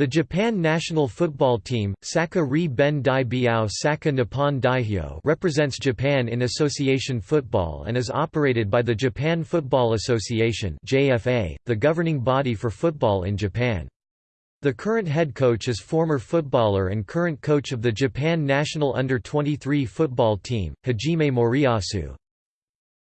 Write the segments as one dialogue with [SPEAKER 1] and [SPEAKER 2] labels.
[SPEAKER 1] The Japan national football team, Saka Ri Ben Dai Biao Saka Nippon Daihyo represents Japan in association football and is operated by the Japan Football Association JFA, the governing body for football in Japan. The current head coach is former footballer and current coach of the Japan national under-23 football team, Hajime Moriyasu.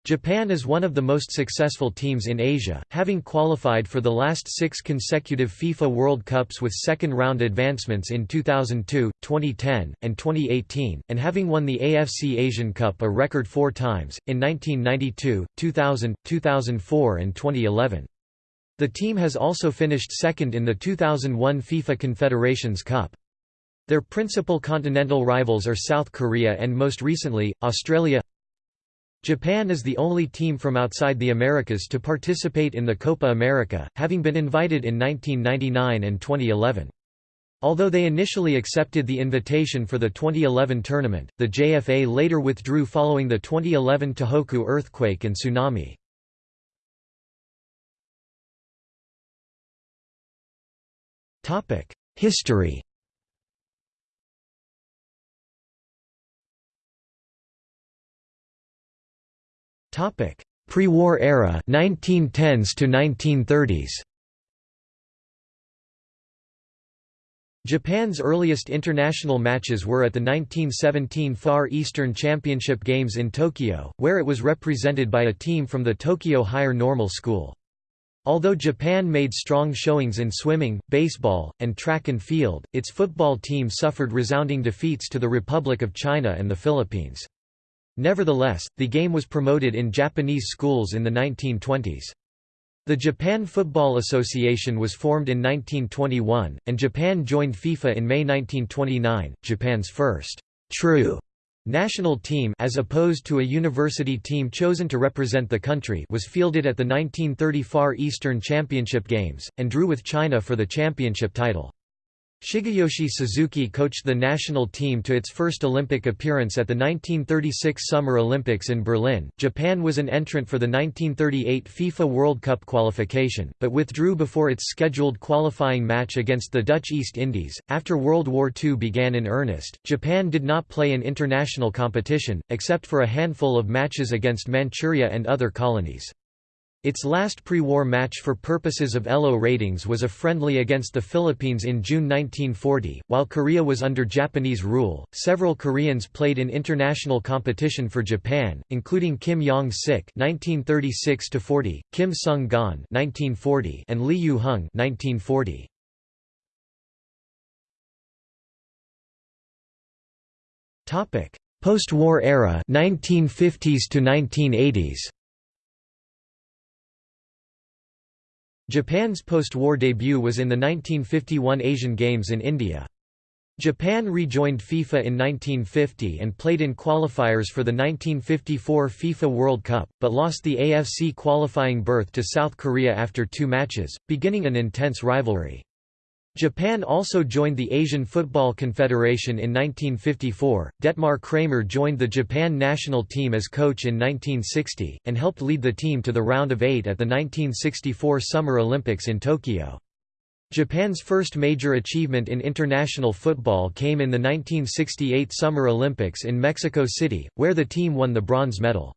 [SPEAKER 1] Japan is one of the most successful teams in Asia, having qualified for the last six consecutive FIFA World Cups with second-round advancements in 2002, 2010, and 2018, and having won the AFC Asian Cup a record four times, in 1992, 2000, 2004 and 2011. The team has also finished second in the 2001 FIFA Confederations Cup. Their principal continental rivals are South Korea and most recently, Australia Japan is the only team from outside the Americas to participate in the Copa America, having been invited in 1999 and 2011. Although they initially accepted the invitation for the 2011 tournament, the JFA later withdrew following the 2011 Tohoku earthquake and tsunami. History Topic: Pre-war era, 1910s to 1930s. Japan's earliest international matches were at the 1917 Far Eastern Championship Games in Tokyo, where it was represented by a team from the Tokyo Higher Normal School. Although Japan made strong showings in swimming, baseball, and track and field, its football team suffered resounding defeats to the Republic of China and the Philippines. Nevertheless, the game was promoted in Japanese schools in the 1920s. The Japan Football Association was formed in 1921, and Japan joined FIFA in May 1929. Japan's first true national team as opposed to a university team chosen to represent the country was fielded at the 1930 Far Eastern Championship Games, and drew with China for the championship title. Shigeyoshi Suzuki coached the national team to its first Olympic appearance at the 1936 Summer Olympics in Berlin. Japan was an entrant for the 1938 FIFA World Cup qualification, but withdrew before its scheduled qualifying match against the Dutch East Indies. After World War II began in earnest, Japan did not play in international competition, except for a handful of matches against Manchuria and other colonies. Its last pre-war match for purposes of ELO ratings was a friendly against the Philippines in June 1940. While Korea was under Japanese rule, several Koreans played in international competition for Japan, including Kim Yong-sik (1936–40), Kim Sung-gon (1940), and Lee Yu-hung (1940). Topic: Post-war era, 1950s to 1980s. Japan's post-war debut was in the 1951 Asian Games in India. Japan rejoined FIFA in 1950 and played in qualifiers for the 1954 FIFA World Cup, but lost the AFC qualifying berth to South Korea after two matches, beginning an intense rivalry. Japan also joined the Asian Football Confederation in 1954. Dettmar Cramer joined the Japan national team as coach in 1960, and helped lead the team to the round of eight at the 1964 Summer Olympics in Tokyo. Japan's first major achievement in international football came in the 1968 Summer Olympics in Mexico City, where the team won the bronze medal.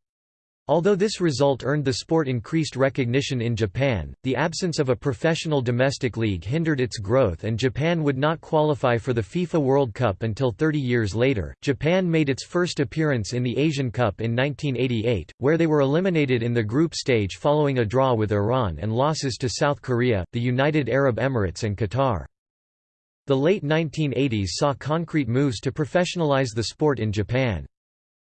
[SPEAKER 1] Although this result earned the sport increased recognition in Japan, the absence of a professional domestic league hindered its growth and Japan would not qualify for the FIFA World Cup until 30 years later. Japan made its first appearance in the Asian Cup in 1988, where they were eliminated in the group stage following a draw with Iran and losses to South Korea, the United Arab Emirates and Qatar. The late 1980s saw concrete moves to professionalize the sport in Japan.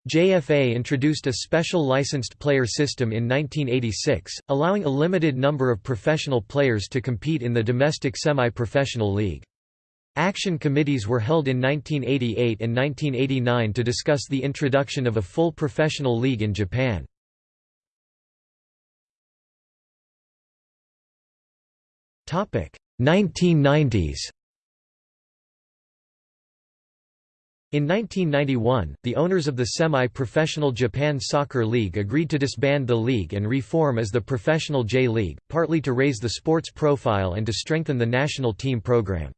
[SPEAKER 1] JFA introduced a special licensed player system in 1986, allowing a limited number of professional players to compete in the domestic semi-professional league. Action committees were held in 1988 and 1989 to discuss the introduction of a full professional league in Japan. Topic: 1990s. In 1991, the owners of the semi-professional Japan Soccer League agreed to disband the league and reform as the Professional J League, partly to raise the sport's profile and to strengthen the national team program.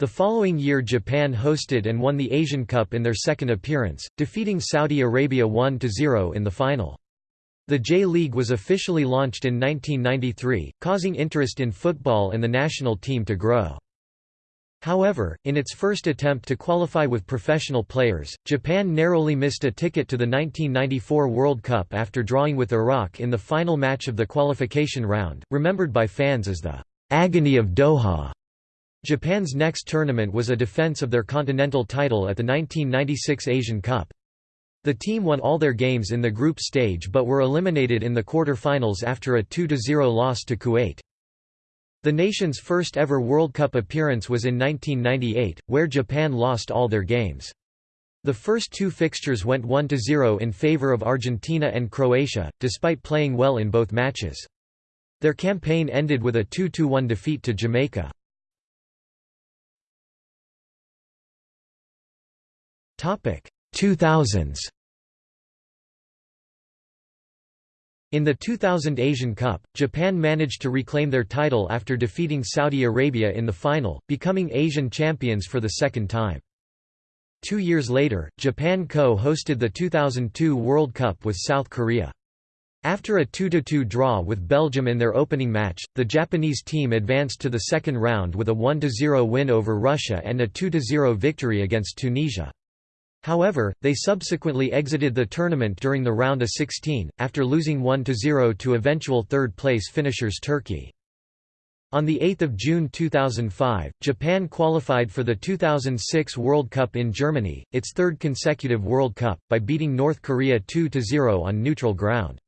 [SPEAKER 1] The following year Japan hosted and won the Asian Cup in their second appearance, defeating Saudi Arabia 1–0 in the final. The J-League was officially launched in 1993, causing interest in football and the national team to grow. However, in its first attempt to qualify with professional players, Japan narrowly missed a ticket to the 1994 World Cup after drawing with Iraq in the final match of the qualification round, remembered by fans as the agony of Doha. Japan's next tournament was a defense of their continental title at the 1996 Asian Cup. The team won all their games in the group stage but were eliminated in the quarter-finals after a 2–0 loss to Kuwait. The nation's first ever World Cup appearance was in 1998, where Japan lost all their games. The first two fixtures went 1–0 in favor of Argentina and Croatia, despite playing well in both matches. Their campaign ended with a 2–1 defeat to Jamaica. Topic 2000s In the 2000 Asian Cup, Japan managed to reclaim their title after defeating Saudi Arabia in the final, becoming Asian champions for the second time. Two years later, Japan co-hosted the 2002 World Cup with South Korea. After a 2–2 draw with Belgium in their opening match, the Japanese team advanced to the second round with a 1–0 win over Russia and a 2–0 victory against Tunisia. However, they subsequently exited the tournament during the round of 16, after losing 1–0 to eventual third-place finishers Turkey. On 8 June 2005, Japan qualified for the 2006 World Cup in Germany, its third consecutive World Cup, by beating North Korea 2–0 on neutral ground.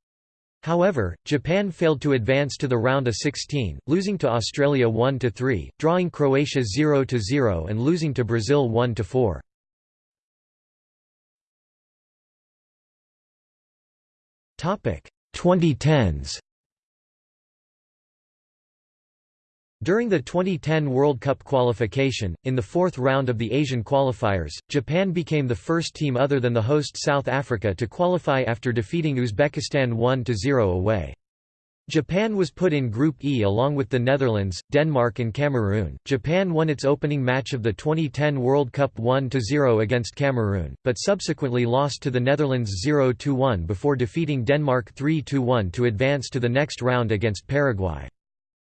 [SPEAKER 1] However, Japan failed to advance to the round of 16, losing to Australia 1–3, drawing Croatia 0–0 and losing to Brazil 1–4. 2010s. During the 2010 World Cup qualification, in the fourth round of the Asian qualifiers, Japan became the first team other than the host South Africa to qualify after defeating Uzbekistan 1–0 away. Japan was put in Group E along with the Netherlands, Denmark and Cameroon. Japan won its opening match of the 2010 World Cup 1-0 against Cameroon, but subsequently lost to the Netherlands 0-1 before defeating Denmark 3-1 to advance to the next round against Paraguay.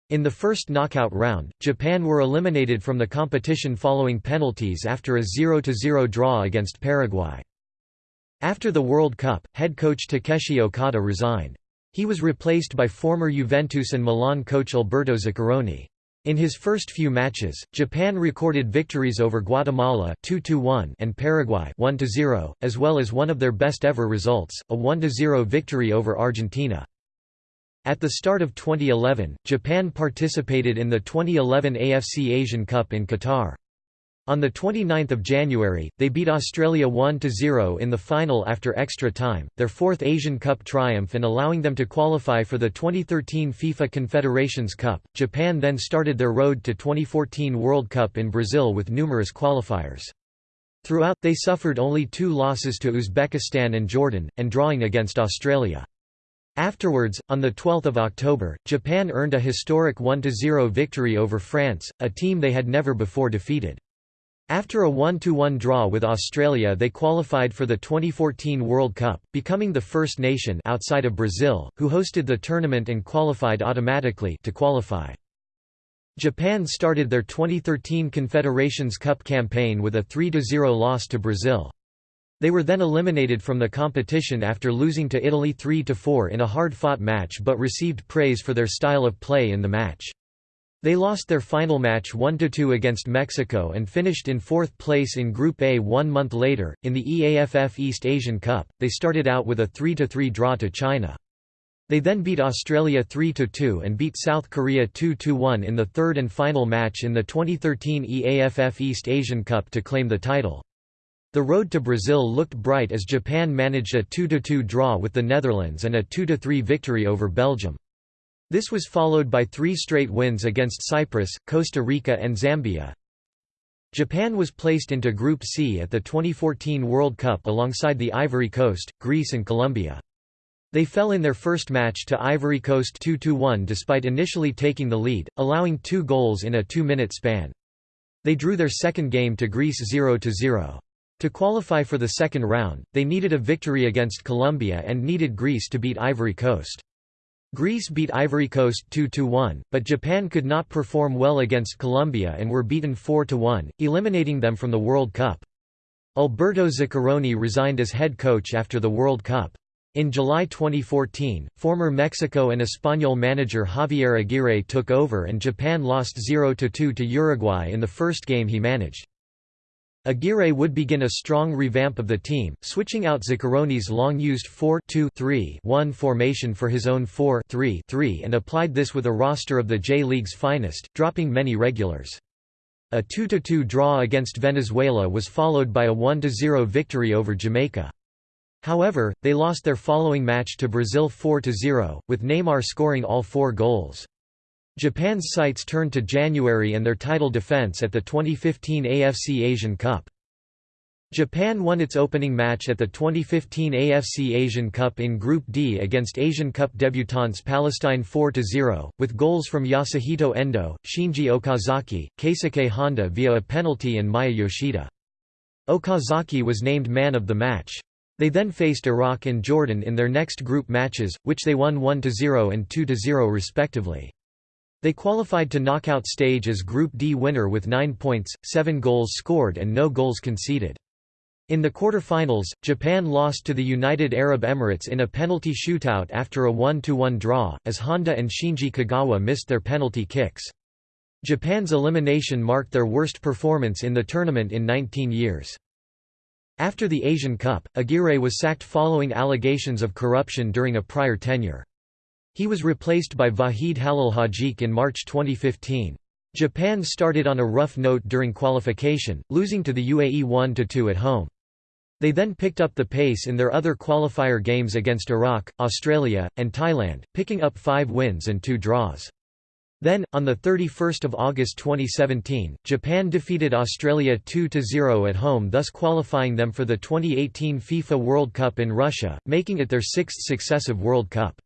[SPEAKER 1] In the first knockout round, Japan were eliminated from the competition following penalties after a 0-0 draw against Paraguay. After the World Cup, head coach Takeshi Okada resigned. He was replaced by former Juventus and Milan coach Alberto Zaccheroni. In his first few matches, Japan recorded victories over Guatemala 2-1 and Paraguay 1-0, as well as one of their best ever results, a 1-0 victory over Argentina. At the start of 2011, Japan participated in the 2011 AFC Asian Cup in Qatar. On 29 January, they beat Australia 1–0 in the final after extra time, their fourth Asian Cup triumph and allowing them to qualify for the 2013 FIFA Confederations Cup. Japan then started their road to 2014 World Cup in Brazil with numerous qualifiers. Throughout, they suffered only two losses to Uzbekistan and Jordan, and drawing against Australia. Afterwards, on 12 October, Japan earned a historic 1–0 victory over France, a team they had never before defeated. After a 1–1 draw with Australia they qualified for the 2014 World Cup, becoming the first nation outside of Brazil, who hosted the tournament and qualified automatically to qualify. Japan started their 2013 Confederations Cup campaign with a 3–0 loss to Brazil. They were then eliminated from the competition after losing to Italy 3–4 in a hard-fought match but received praise for their style of play in the match. They lost their final match 1–2 against Mexico and finished in fourth place in Group A one month later. In the EAFF East Asian Cup, they started out with a 3–3 draw to China. They then beat Australia 3–2 and beat South Korea 2–1 in the third and final match in the 2013 EAFF East Asian Cup to claim the title. The road to Brazil looked bright as Japan managed a 2–2 draw with the Netherlands and a 2–3 victory over Belgium. This was followed by three straight wins against Cyprus, Costa Rica and Zambia. Japan was placed into Group C at the 2014 World Cup alongside the Ivory Coast, Greece and Colombia. They fell in their first match to Ivory Coast 2–1 despite initially taking the lead, allowing two goals in a two-minute span. They drew their second game to Greece 0–0. To qualify for the second round, they needed a victory against Colombia and needed Greece to beat Ivory Coast. Greece beat Ivory Coast 2–1, but Japan could not perform well against Colombia and were beaten 4–1, eliminating them from the World Cup. Alberto Zaccheroni resigned as head coach after the World Cup. In July 2014, former Mexico and Espanyol manager Javier Aguirre took over and Japan lost 0–2 to Uruguay in the first game he managed. Aguirre would begin a strong revamp of the team, switching out Zaccheroni's long-used 4-2-3-1 formation for his own 4-3-3 and applied this with a roster of the J-League's finest, dropping many regulars. A 2–2 draw against Venezuela was followed by a 1–0 victory over Jamaica. However, they lost their following match to Brazil 4–0, with Neymar scoring all four goals. Japan's sights turned to January and their title defense at the 2015 AFC Asian Cup. Japan won its opening match at the 2015 AFC Asian Cup in Group D against Asian Cup debutants Palestine 4–0, with goals from Yasuhito Endo, Shinji Okazaki, Keisuke Honda via a penalty and Maya Yoshida. Okazaki was named man of the match. They then faced Iraq and Jordan in their next group matches, which they won 1–0 and 2–0 respectively. They qualified to knockout stage as Group D winner with 9 points, 7 goals scored and no goals conceded. In the quarter-finals, Japan lost to the United Arab Emirates in a penalty shootout after a 1–1 draw, as Honda and Shinji Kagawa missed their penalty kicks. Japan's elimination marked their worst performance in the tournament in 19 years. After the Asian Cup, Aguirre was sacked following allegations of corruption during a prior tenure. He was replaced by Vahid Halilhodžić in March 2015. Japan started on a rough note during qualification, losing to the UAE 1–2 at home. They then picked up the pace in their other qualifier games against Iraq, Australia, and Thailand, picking up five wins and two draws. Then, on 31 August 2017, Japan defeated Australia 2–0 at home thus qualifying them for the 2018 FIFA World Cup in Russia, making it their sixth successive World Cup.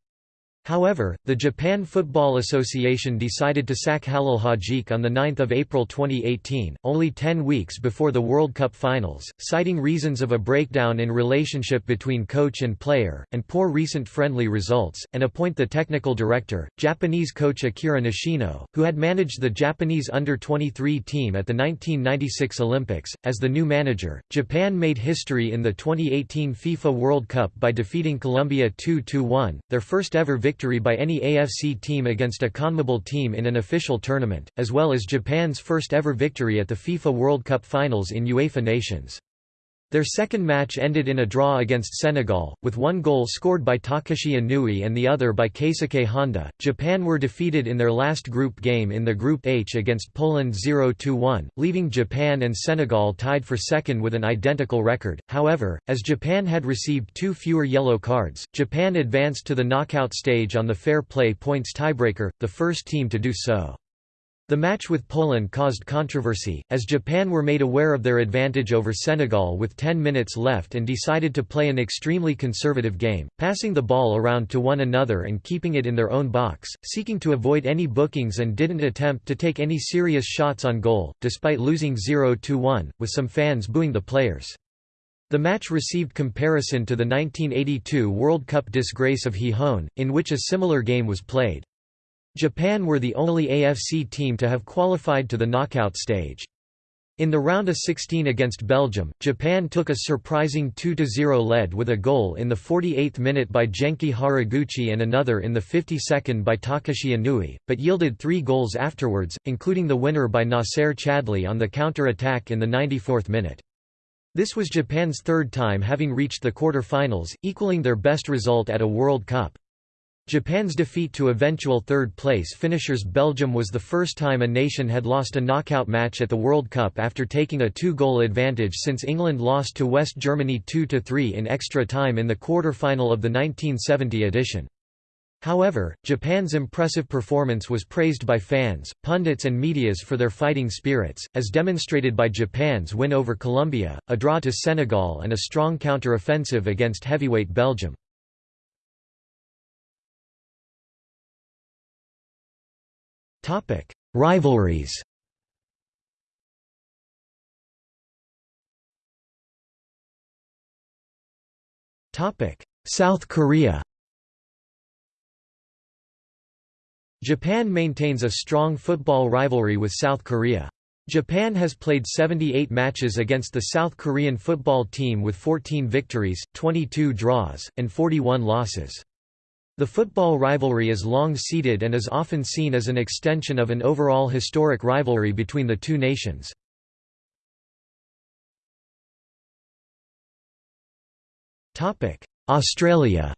[SPEAKER 1] However, the Japan Football Association decided to sack Halilhodžić on 9 April 2018, only 10 weeks before the World Cup finals, citing reasons of a breakdown in relationship between coach and player, and poor recent friendly results, and appoint the technical director, Japanese coach Akira Nishino, who had managed the Japanese under-23 team at the 1996 Olympics. As the new manager, Japan made history in the 2018 FIFA World Cup by defeating Colombia 2–1, their first ever victory victory by any AFC team against a CONMEBOL team in an official tournament, as well as Japan's first ever victory at the FIFA World Cup finals in UEFA Nations. Their second match ended in a draw against Senegal, with one goal scored by Takashi Inui and the other by Keisuke Honda. Japan were defeated in their last group game in the Group H against Poland 0-1, leaving Japan and Senegal tied for second with an identical record. However, as Japan had received two fewer yellow cards, Japan advanced to the knockout stage on the fair play points tiebreaker, the first team to do so. The match with Poland caused controversy, as Japan were made aware of their advantage over Senegal with 10 minutes left and decided to play an extremely conservative game, passing the ball around to one another and keeping it in their own box, seeking to avoid any bookings and didn't attempt to take any serious shots on goal, despite losing 0–1, with some fans booing the players. The match received comparison to the 1982 World Cup disgrace of Gijón, in which a similar game was played. Japan were the only AFC team to have qualified to the knockout stage. In the round of 16 against Belgium, Japan took a surprising 2–0 lead with a goal in the 48th minute by Genki Haraguchi and another in the 52nd by Takashi Inui, but yielded three goals afterwards, including the winner by Nacer Chadli on the counter-attack in the 94th minute. This was Japan's third time having reached the quarter-finals, equaling their best result at a World Cup. Japan's defeat to eventual third-place finishers Belgium was the first time a nation had lost a knockout match at the World Cup after taking a two-goal advantage since England lost to West Germany 2–3 in extra time in the quarter-final of the 1970 edition. However, Japan's impressive performance was praised by fans, pundits and medias for their fighting spirits, as demonstrated by Japan's win over Colombia, a draw to Senegal and a strong counter-offensive against heavyweight Belgium. Topic: Rivalries. Topic: South Korea. Japan maintains a strong football rivalry with South Korea. Japan has played 78 matches against the South Korean football team with 14 victories, 22 draws, and 41 losses. The football rivalry is long-seated and is often seen as an extension of an overall historic rivalry between the two nations. Australia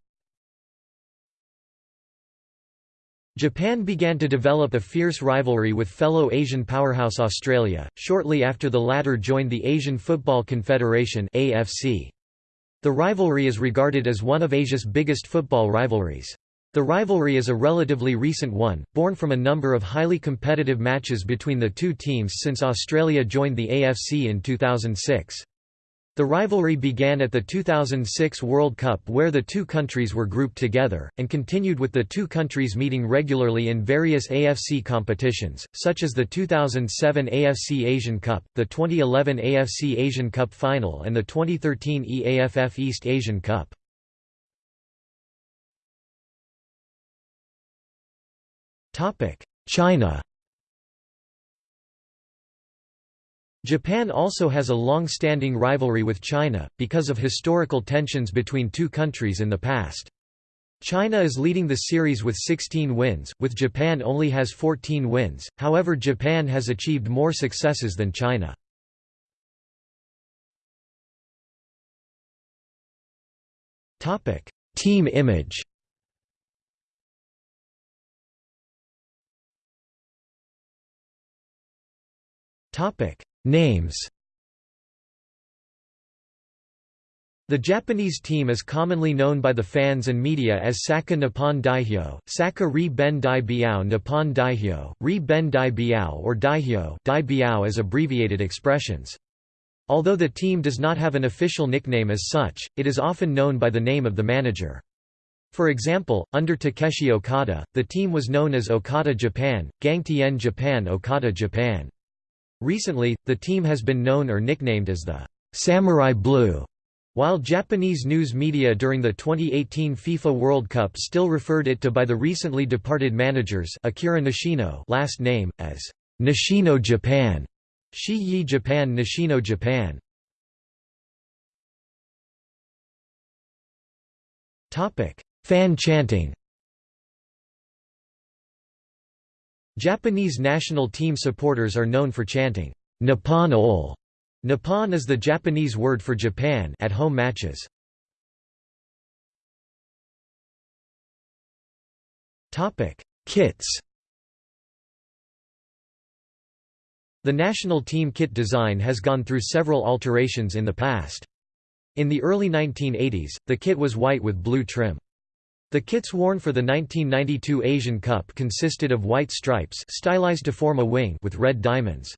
[SPEAKER 1] Japan began to develop a fierce rivalry with fellow Asian powerhouse Australia, shortly after the latter joined the Asian Football Confederation The rivalry is regarded as one of Asia's biggest football rivalries. The rivalry is a relatively recent one, born from a number of highly competitive matches between the two teams since Australia joined the AFC in 2006. The rivalry began at the 2006 World Cup where the two countries were grouped together, and continued with the two countries meeting regularly in various AFC competitions, such as the 2007 AFC Asian Cup, the 2011 AFC Asian Cup Final and the 2013 EAFF East Asian Cup. China Japan also has a long-standing rivalry with China, because of historical tensions between two countries in the past. China is leading the series with 16 wins, with Japan only has 14 wins, however Japan has achieved more successes than China. Team image Topic Names The Japanese team is commonly known by the fans and media as Saka Nippon Daihyo, Saka Ri Ben Dai Biao Nippon Daihyo, Ri Ben Dai Biao or Daihyo Dai Biao as abbreviated expressions. Although the team does not have an official nickname as such, it is often known by the name of the manager. For example, under Takeshi Okada, the team was known as Okada Japan, Gangtien Japan Okada Japan. Recently, the team has been known or nicknamed as the Samurai Blue, while Japanese news media during the 2018 FIFA World Cup still referred it to by the recently departed managers Akira Nishino last name, as Nishino Japan, Shi-Yi Japan Nishino Japan. Fan chanting Japanese national team supporters are known for chanting, Nippon ol. Nippon is the Japanese word for Japan at home matches. Topic: Kits. The national team kit design has gone through several alterations in the past. In the early 1980s, the kit was white with blue trim. The kits worn for the 1992 Asian Cup consisted of white stripes stylized to form a wing with red diamonds.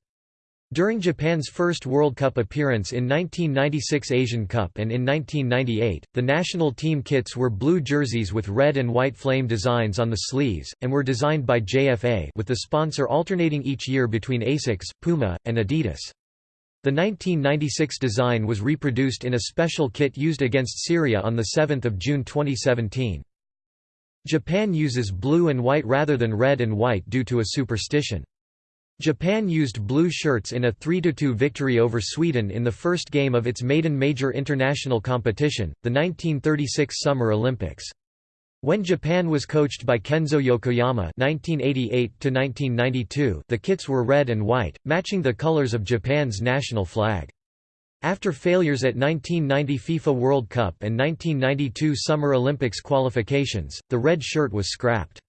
[SPEAKER 1] During Japan's first World Cup appearance in 1996 Asian Cup and in 1998, the national team kits were blue jerseys with red and white flame designs on the sleeves, and were designed by JFA with the sponsor alternating each year between ASICS, Puma, and Adidas. The 1996 design was reproduced in a special kit used against Syria on 7 June 2017. Japan uses blue and white rather than red and white due to a superstition. Japan used blue shirts in a 3–2 victory over Sweden in the first game of its maiden major international competition, the 1936 Summer Olympics. When Japan was coached by Kenzo Yokoyama (1988–1992), the kits were red and white, matching the colors of Japan's national flag. After failures at 1990 FIFA World Cup and 1992 Summer Olympics qualifications, the red shirt was scrapped.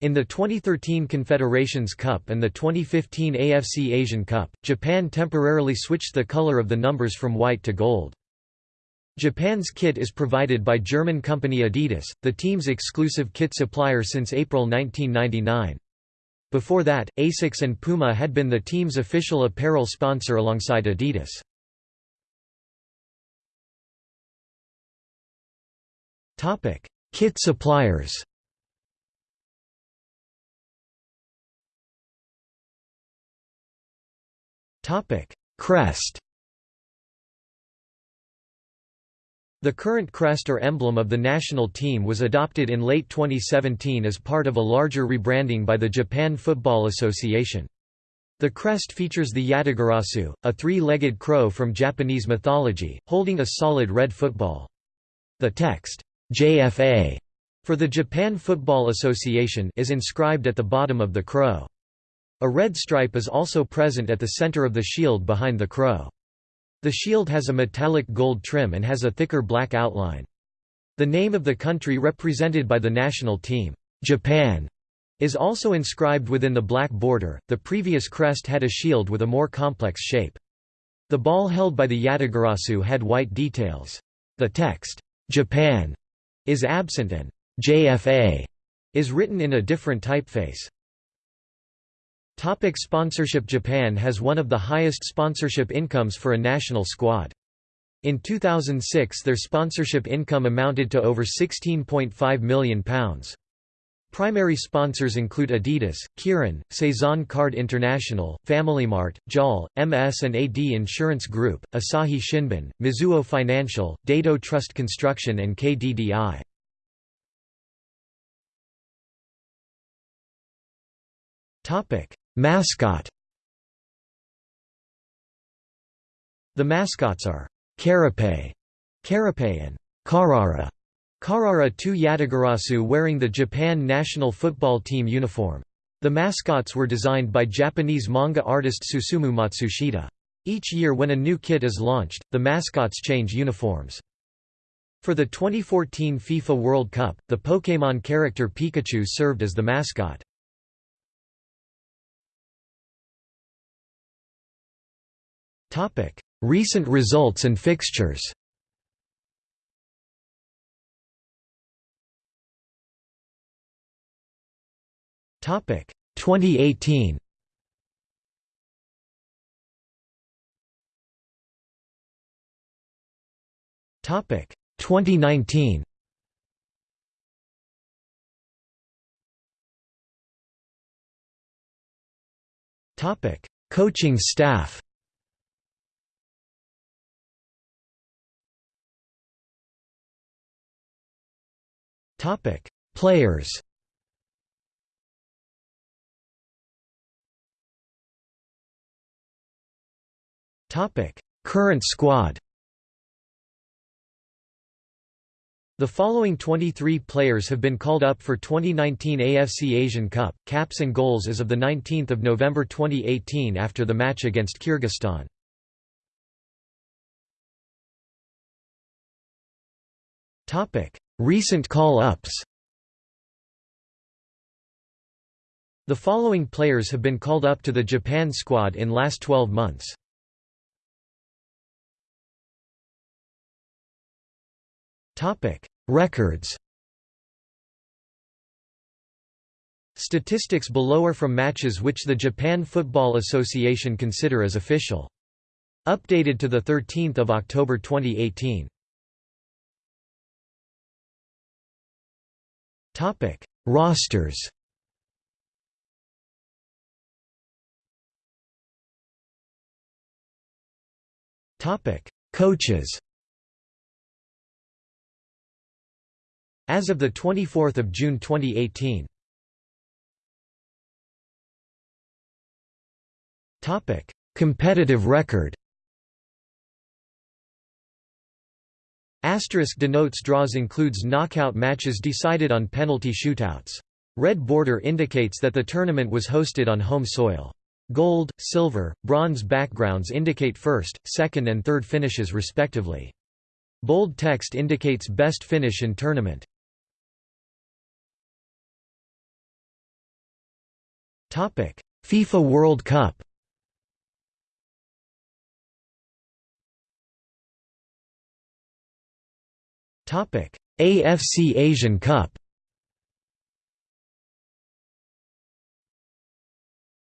[SPEAKER 1] In the 2013 Confederations Cup and the 2015 AFC Asian Cup, Japan temporarily switched the color of the numbers from white to gold. Japan's kit is provided by German company Adidas, the team's exclusive kit supplier since April 1999. Before that, ASICS and Puma had been the team's official apparel sponsor alongside Adidas. Topic: Kit suppliers. Topic: Crest. The current crest or emblem of the national team was adopted in late 2017 as part of a larger rebranding by the Japan Football Association. The crest features the Yatagarasu, a three-legged crow from Japanese mythology, holding a solid red football. The text, JFA, for the Japan Football Association is inscribed at the bottom of the crow. A red stripe is also present at the center of the shield behind the crow. The shield has a metallic gold trim and has a thicker black outline. The name of the country represented by the national team, Japan, is also inscribed within the black border. The previous crest had a shield with a more complex shape. The ball held by the Yatagarasu had white details. The text, Japan, is absent and JFA is written in a different typeface. Topic sponsorship Japan has one of the highest sponsorship incomes for a national squad. In 2006 their sponsorship income amounted to over £16.5 million. Primary sponsors include Adidas, Kirin, Saison Card International, FamilyMart, JAL, MS and AD Insurance Group, Asahi Shimbun, Mizuho Financial, Daito Trust Construction and KDDI. Mascot The mascots are Karappe, Karappe and Karara. Karara two Yatagarasu wearing the Japan national football team uniform. The mascots were designed by Japanese manga artist Susumu Matsushita. Each year when a new kit is launched, the mascots change uniforms. For the 2014 FIFA World Cup, the Pokémon character Pikachu served as the mascot. Recent results and fixtures Topic 2018 Topic 2019 Topic Coaching staff. Topic: Players. Current squad. The following 23 players have been called up for 2019 AFC Asian Cup, caps and goals as of 19 November 2018 after the match against Kyrgyzstan. Recent call-ups The following players have been called up to the Japan squad in last 12 months. Topic: Records. Statistics below are from matches which the Japan Football Association consider as official. Updated to 13 October 2018. Topic: Rosters. Topic: Coaches. As of the 24th of June 2018. Topic: Competitive record. Asterisk denotes draws includes knockout matches decided on penalty shootouts. Red border indicates that the tournament was hosted on home soil. Gold, silver, bronze backgrounds indicate first, second and third finishes respectively. Bold text indicates best finish in tournament. FIFA World Cup. AFC Asian Cup